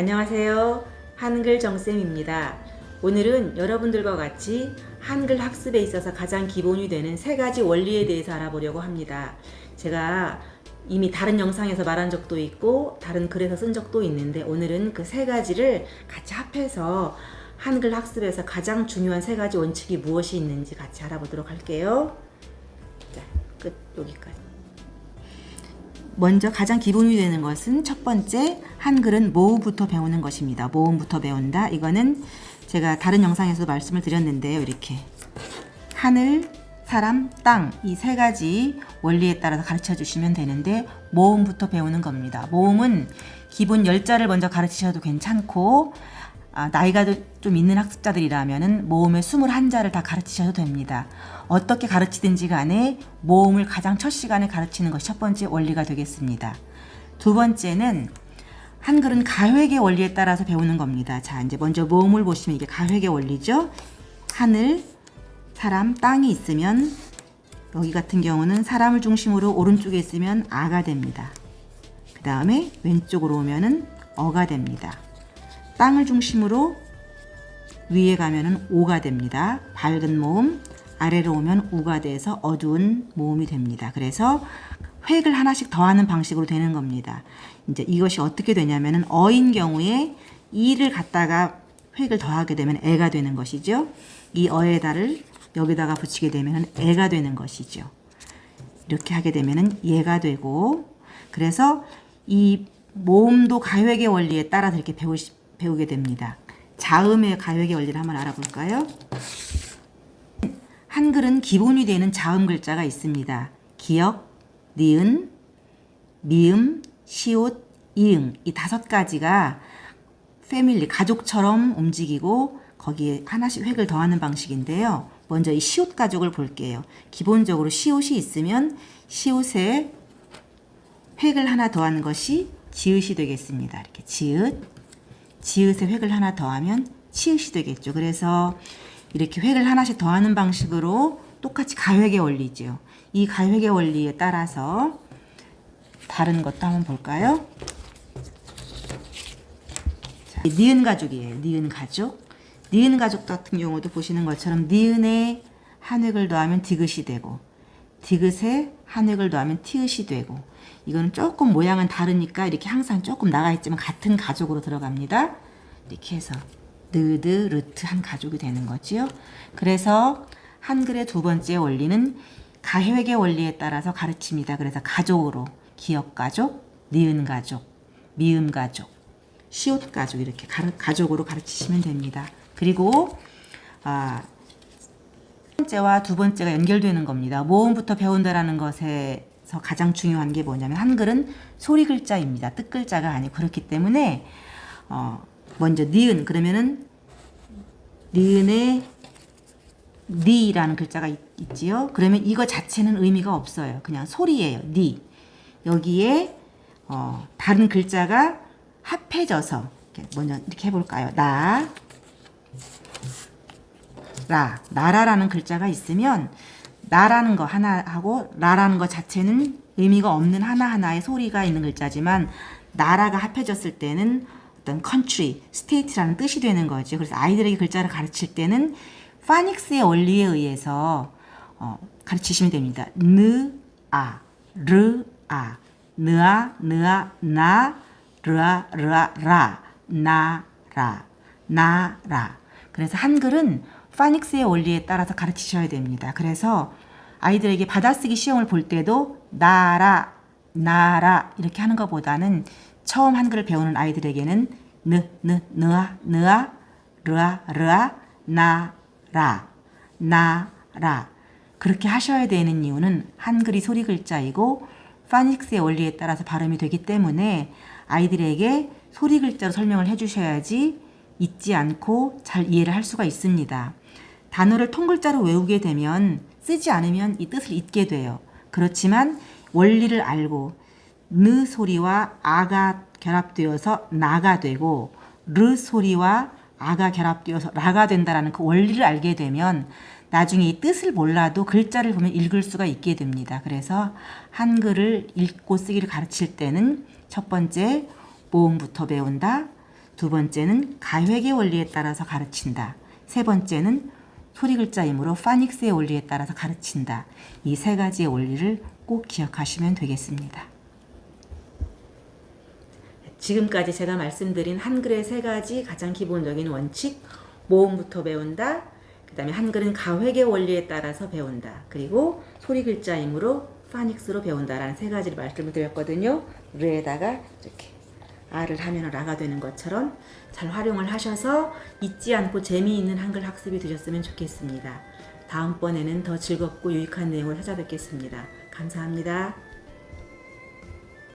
안녕하세요. 한글 정쌤입니다. 오늘은 여러분들과 같이 한글 학습에 있어서 가장 기본이 되는 세 가지 원리에 대해서 알아보려고 합니다. 제가 이미 다른 영상에서 말한 적도 있고 다른 글에서 쓴 적도 있는데 오늘은 그 세 가지를 같이 합해서 한글 학습에서 가장 중요한 세 가지 원칙이 무엇이 있는지 같이 알아보도록 할게요. 자, 끝 여기까지. 먼저 가장 기본이 되는 것은 첫 번째 한글은 모음부터 배우는 것입니다. 모음부터 배운다. 이거는 제가 다른 영상에서 말씀을 드렸는데요. 이렇게 하늘, 사람, 땅 이 세 가지 원리에 따라서 가르쳐 주시면 되는데 모음부터 배우는 겁니다. 모음은 기본 열자를 먼저 가르치셔도 괜찮고 아, 나이가 좀 있는 학습자들이라면 모음의 21자를 다 가르치셔도 됩니다. 어떻게 가르치든지 간에 모음을 가장 첫 시간에 가르치는 것이 첫 번째 원리가 되겠습니다. 두 번째는 한글은 가획의 원리에 따라서 배우는 겁니다. 자, 이제 먼저 모음을 보시면 이게 가획의 원리죠. 하늘, 사람, 땅이 있으면 여기 같은 경우는 사람을 중심으로 오른쪽에 있으면 아가 됩니다. 그 다음에 왼쪽으로 오면은 어가 됩니다. 땅을 중심으로 위에 가면은 오가 됩니다. 밝은 모음, 아래로 오면 우가 돼서 어두운 모음이 됩니다. 그래서 획을 하나씩 더하는 방식으로 되는 겁니다. 이제 이것이 어떻게 되냐면은 어인 경우에 이를 갖다가 획을 더하게 되면 애가 되는 것이죠. 이 어에다를 여기다가 붙이게 되면 애가 되는 것이죠. 이렇게 하게 되면은 얘가 되고 그래서 이 모음도 가획의 원리에 따라서 이렇게 배우시, 배우게 됩니다. 자음의 가획의 원리를 한번 알아볼까요? 한글은 기본이 되는 자음 글자가 있습니다. 기역, 니은, 미음, 시옷, 이응 이 다섯 가지가 패밀리, 가족처럼 움직이고 거기에 하나씩 획을 더하는 방식인데요. 먼저 이 시옷 가족을 볼게요. 기본적으로 시옷이 있으면 시옷에 획을 하나 더하는 것이 지읒이 되겠습니다. 이렇게 지읒, 지읒에 획을 하나 더하면 치읒이 되겠죠. 그래서 이렇게 획을 하나씩 더하는 방식으로 똑같이 가획의 원리죠. 이 가획의 원리에 따라서 다른 것도 한번 볼까요? 자, 니은 가족이에요. 니은 가족. 니은 가족 같은 경우도 보시는 것처럼 니은에 한 획을 더하면 디귿이 되고 디귿에 한획을 더하면 티읕이 되고 이거는 조금 모양은 다르니까 이렇게 항상 조금 나가 있지만 같은 가족으로 들어갑니다. 이렇게 해서 느드 르트 한 가족이 되는 거지요. 그래서 한글의 두 번째 원리는 가획의 원리에 따라서 가르칩니다. 그래서 가족으로 기역 가족, 니은 가족, 미음 가족, 시옷 가족 이렇게 가족으로 가르치시면 됩니다. 그리고 아, 첫 번째와 두 번째가 연결되는 겁니다. 모음부터 배운다라는 것에서 가장 중요한 게 뭐냐면 한글은 소리 글자입니다. 뜻 글자가 아니고 그렇기 때문에 어, 먼저 니은 그러면은 니은에 니라는 글자가 있, 지요 그러면 이거 자체는 의미가 없어요. 그냥 소리예요. 니. 여기에 어, 다른 글자가 합해져서 먼저 이렇게 해볼까요? 나, 라, 나라라는 글자가 있으면 나라는 거 하나 하고 라라는 거 자체는 의미가 없는 하나하나의 소리가 있는 글자지만 나라가 합해졌을 때는 어떤 country, state라는 뜻이 되는 거죠. 그래서 아이들에게 글자를 가르칠 때는 파닉스의 원리에 의해서 어, 가르치시면 됩니다. 느, 아, 르, 아, 느아, 느아, 나, 르아, 르아, 라, 나, 라, 나, 라. 그래서 한글은 파닉스의 원리에 따라서 가르치셔야 됩니다. 그래서 아이들에게 받아쓰기 시험을 볼 때도 나라, 나라 이렇게 하는 것보다는 처음 한글을 배우는 아이들에게는 느, 느, 느아, 느아, 르아, 르아, 나, 라, 나, 라 그렇게 하셔야 되는 이유는 한글이 소리 글자이고 파닉스의 원리에 따라서 발음이 되기 때문에 아이들에게 소리 글자로 설명을 해주셔야지 잊지 않고 잘 이해를 할 수가 있습니다. 단어를 통글자로 외우게 되면 쓰지 않으면 이 뜻을 잊게 돼요. 그렇지만 원리를 알고 느 소리와 아가 결합되어서 나가 되고 르 소리와 아가 결합되어서 라가 된다라는 그 원리를 알게 되면 나중에 이 뜻을 몰라도 글자를 보면 읽을 수가 있게 됩니다. 그래서 한글을 읽고 쓰기를 가르칠 때는 첫 번째 모음부터 배운다. 두 번째는 가획의 원리에 따라서 가르친다. 세 번째는 소리 글자이므로 파닉스의 원리에 따라서 가르친다. 이 세 가지의 원리를 꼭 기억하시면 되겠습니다. 지금까지 제가 말씀드린 한글의 세 가지 가장 기본적인 원칙, 모음부터 배운다, 그 다음에 한글은 가획의 원리에 따라서 배운다, 그리고 소리 글자이므로 파닉스로 배운다라는 세 가지를 말씀을 드렸거든요. 르에다가 이렇게 R을 하면 라가 되는 것처럼 잘 활용을 하셔서 잊지 않고 재미있는 한글 학습이 되셨으면 좋겠습니다. 다음번에는 더 즐겁고 유익한 내용을 찾아뵙겠습니다. 감사합니다.